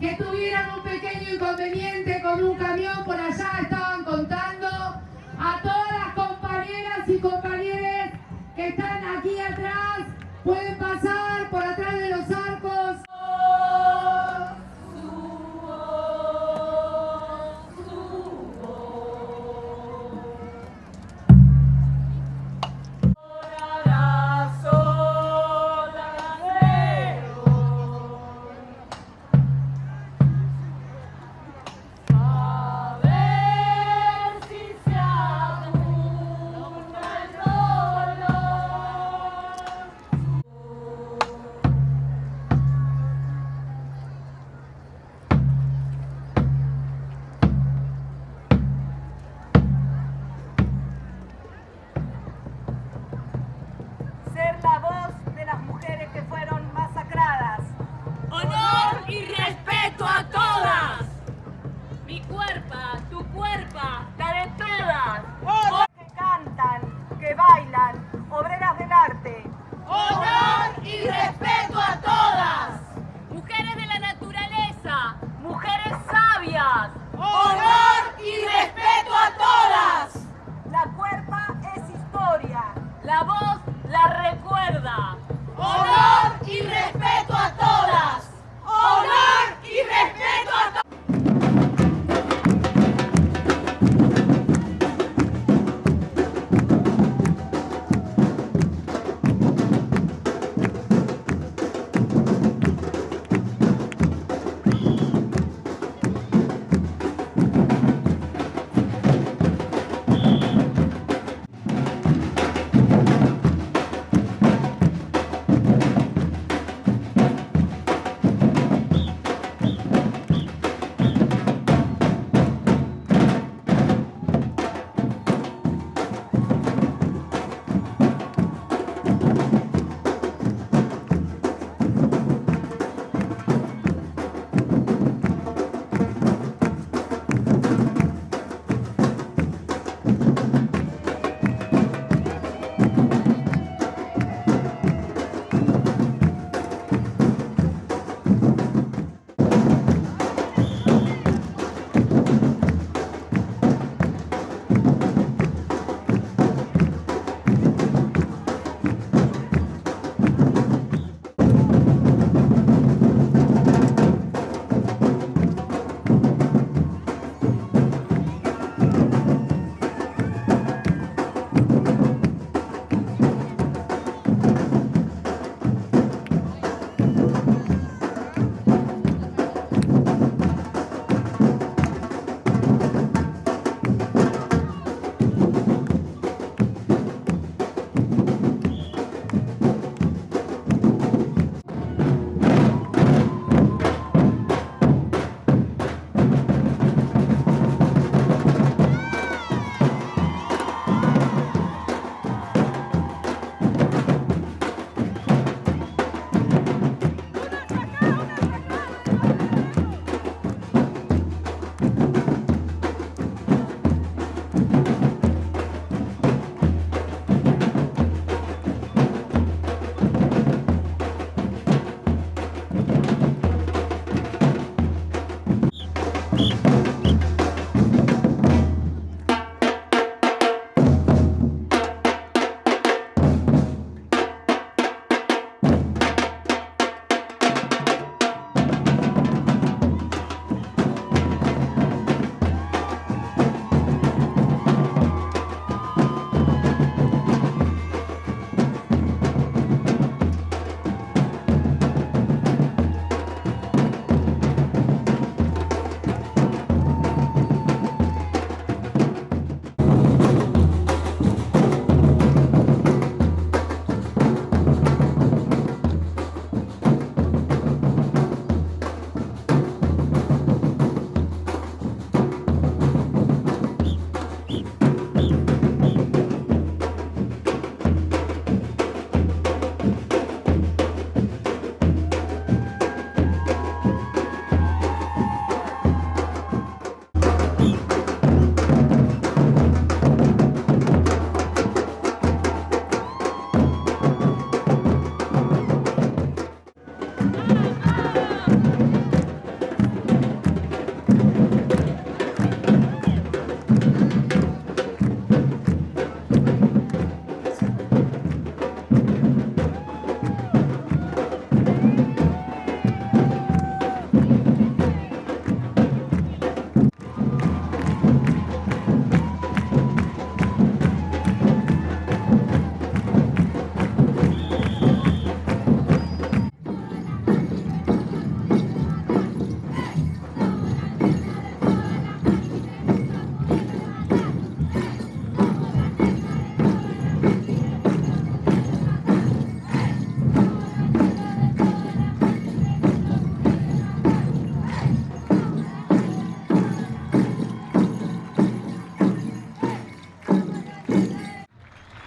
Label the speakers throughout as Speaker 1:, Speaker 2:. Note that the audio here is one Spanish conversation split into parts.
Speaker 1: que tuvieran un pequeño inconveniente con un camión por allá, estaban contando a todas las compañeras y compañeros que están aquí atrás, pueden pasar por atrás de los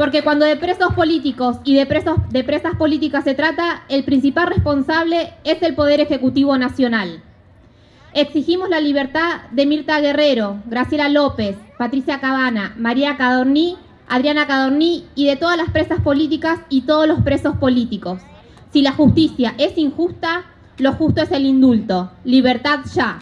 Speaker 2: Porque cuando de presos políticos y de, presos, presas políticas se trata, el principal responsable es el Poder Ejecutivo Nacional. Exigimos la libertad de Mirta Guerrero, Graciela López, Patricia Cabana, María Cadorní, Adriana Cadorní y de todas las presas políticas y todos los presos políticos. Si la justicia es injusta, lo justo es el indulto. Libertad ya.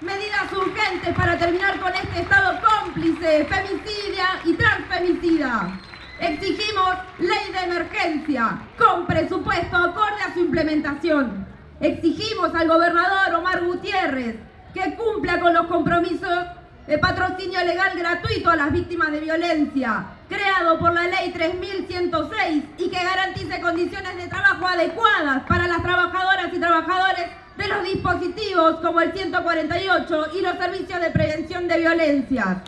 Speaker 3: Medidas urgentes para terminar con este Estado cómplice, femicida y transfemicida. Exigimos ley de emergencia con presupuesto acorde a su implementación. Exigimos al gobernador Omar Gutiérrez que cumpla con los compromisos de patrocinio legal gratuito a las víctimas de violencia, creado por la ley 3106 y que garantice condiciones de trabajo adecuadas para las trabajadoras dispositivos como el 148 y los servicios de prevención de violencias.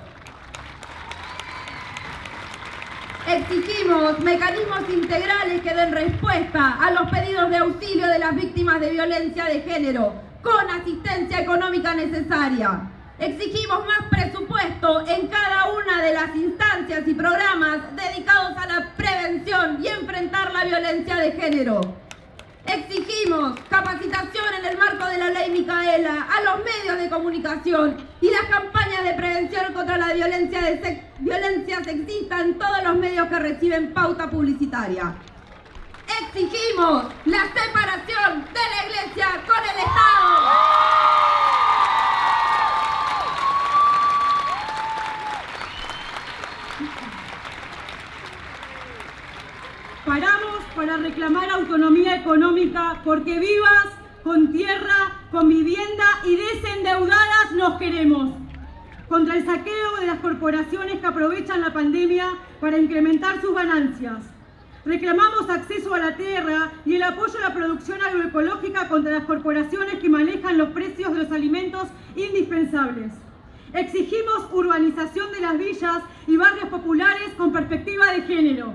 Speaker 3: Exigimos mecanismos integrales que den respuesta a los pedidos de auxilio de las víctimas de violencia de género con asistencia económica necesaria. Exigimos más presupuesto en cada una de las instancias y programas dedicados a la prevención y enfrentar la violencia de género. Exigimos capacitación en el marco de la ley Micaela a los medios de comunicación y las campañas de prevención contra la violencia, de violencia sexista en todos los medios que reciben pauta publicitaria. Exigimos la separación de la Iglesia con el Estado.
Speaker 4: Paramos reclamar autonomía económica porque vivas, con tierra, con vivienda y desendeudadas nos queremos. Contra el saqueo de las corporaciones que aprovechan la pandemia para incrementar sus ganancias. Reclamamos acceso a la tierra y el apoyo a la producción agroecológica contra las corporaciones que manejan los precios de los alimentos indispensables. Exigimos urbanización de las villas y barrios populares con perspectiva de género.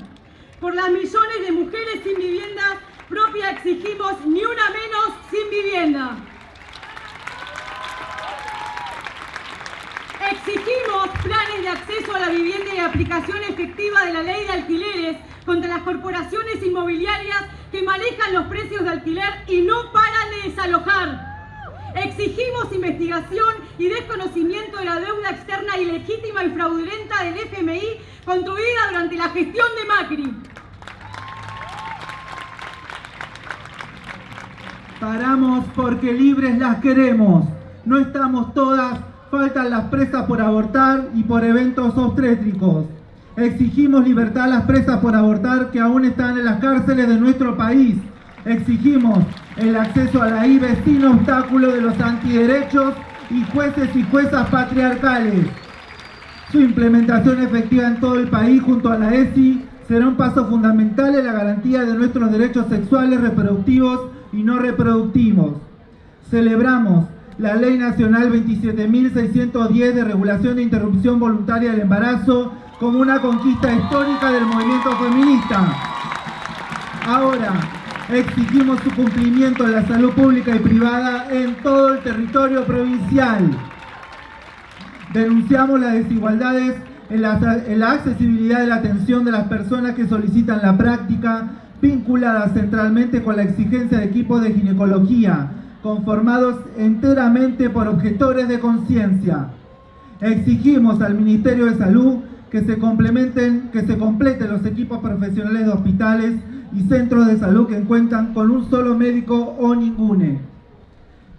Speaker 4: Por las millones de mujeres sin vivienda propia exigimos ni una menos sin vivienda. Exigimos planes de acceso a la vivienda y aplicación efectiva de la ley de alquileres contra las corporaciones inmobiliarias que manejan los precios de alquiler y no paran de desalojar. Exigimos investigación y desconocimiento de la deuda externa ilegítima y fraudulenta del FMI construida durante la gestión de Macri.
Speaker 5: Paramos porque libres las queremos. No estamos todas, faltan las presas por abortar y por eventos obstétricos. Exigimos libertad a las presas por abortar que aún están en las cárceles de nuestro país. Exigimos el acceso a la IBE sin obstáculo de los antiderechos y jueces y juezas patriarcales. Su implementación efectiva en todo el país junto a la ESI será un paso fundamental en la garantía de nuestros derechos sexuales, reproductivos y no reproductivos. Celebramos la Ley Nacional 27.610 de regulación de interrupción voluntaria del embarazo como una conquista histórica del movimiento feminista. Ahora, exigimos su cumplimiento en la salud pública y privada en todo el territorio provincial. Denunciamos las desigualdades en la, accesibilidad de la atención de las personas que solicitan la práctica, vinculadas centralmente con la exigencia de equipos de ginecología, conformados enteramente por objetores de conciencia. Exigimos al Ministerio de Salud que se complementen, que se completen los equipos profesionales de hospitales y centros de salud que cuentan con un solo médico o ningune.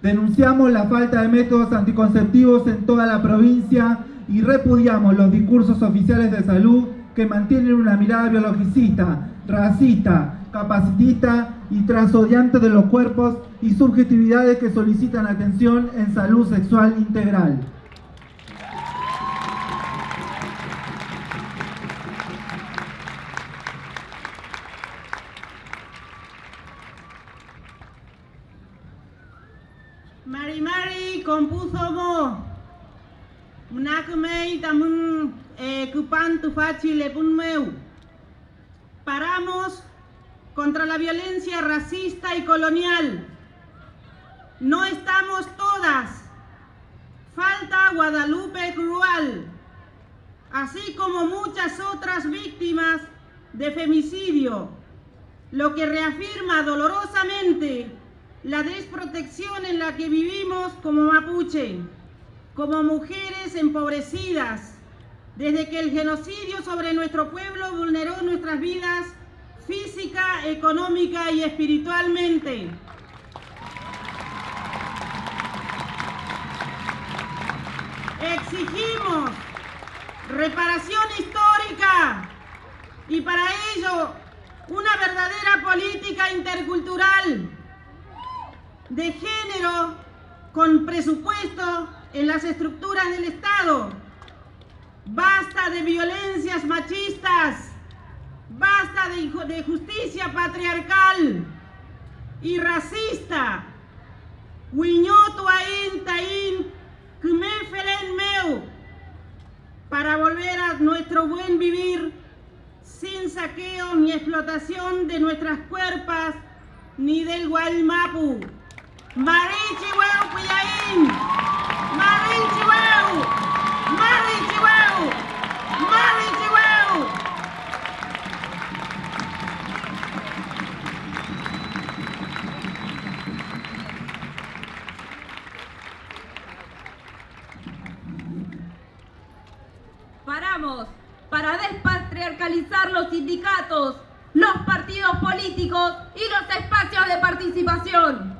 Speaker 5: Denunciamos la falta de métodos anticonceptivos en toda la provincia y repudiamos los discursos oficiales de salud que mantienen una mirada biologicista, racista, capacitista y transodiante de los cuerpos y subjetividades que solicitan atención en salud sexual integral.
Speaker 6: Mari Mari compuso mo Mnakumei tamun kupan tufachi lepun meu. Paramos contra la violencia racista y colonial. No estamos todas. Falta Guadalupe Crual. así como muchas otras víctimas de femicidio, lo que reafirma dolorosamente la desprotección en la que vivimos como mapuche, como mujeres empobrecidas, desde que el genocidio sobre nuestro pueblo vulneró nuestras vidas física, económica y espiritualmente. Exigimos reparación histórica y para ello una verdadera política intercultural de género con presupuesto en las estructuras del Estado. Basta de violencias machistas, basta de, de justicia patriarcal y racista. Para volver a nuestro buen vivir sin saqueo ni explotación de nuestras cuerpas ni del Guaymapu. Marichihueu Pillaín, Marichihueu, Marichihueu.
Speaker 3: Paramos para despatriarcalizar los sindicatos, los partidos políticos y los espacios de participación.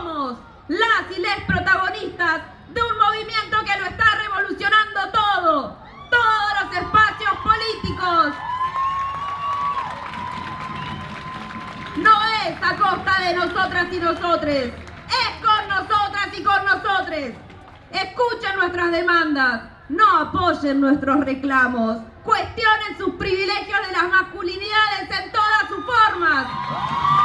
Speaker 3: Somos las y les protagonistas de un movimiento que lo está revolucionando todo, todos los espacios políticos. No es a costa de nosotras y nosotres, es con nosotras y con nosotres. Escuchen nuestras demandas, no apoyen nuestros reclamos, cuestionen sus privilegios de las masculinidades en todas sus formas.